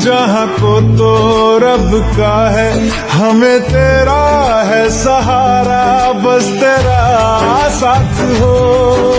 जहाँ को तो रब का है हमें तेरा है सहारा बस तेरा साथ हो।